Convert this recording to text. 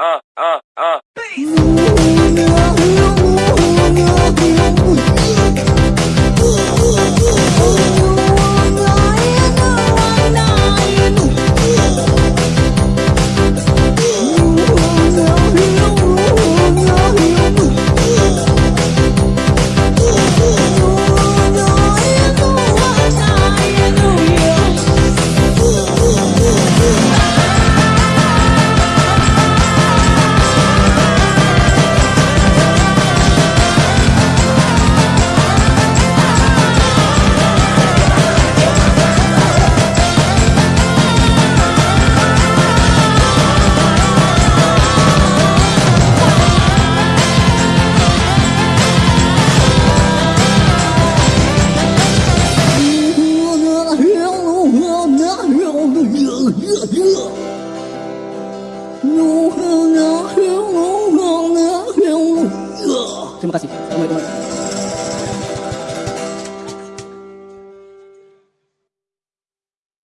uh, uh, uh. Terima kasih. Assalamualaikum.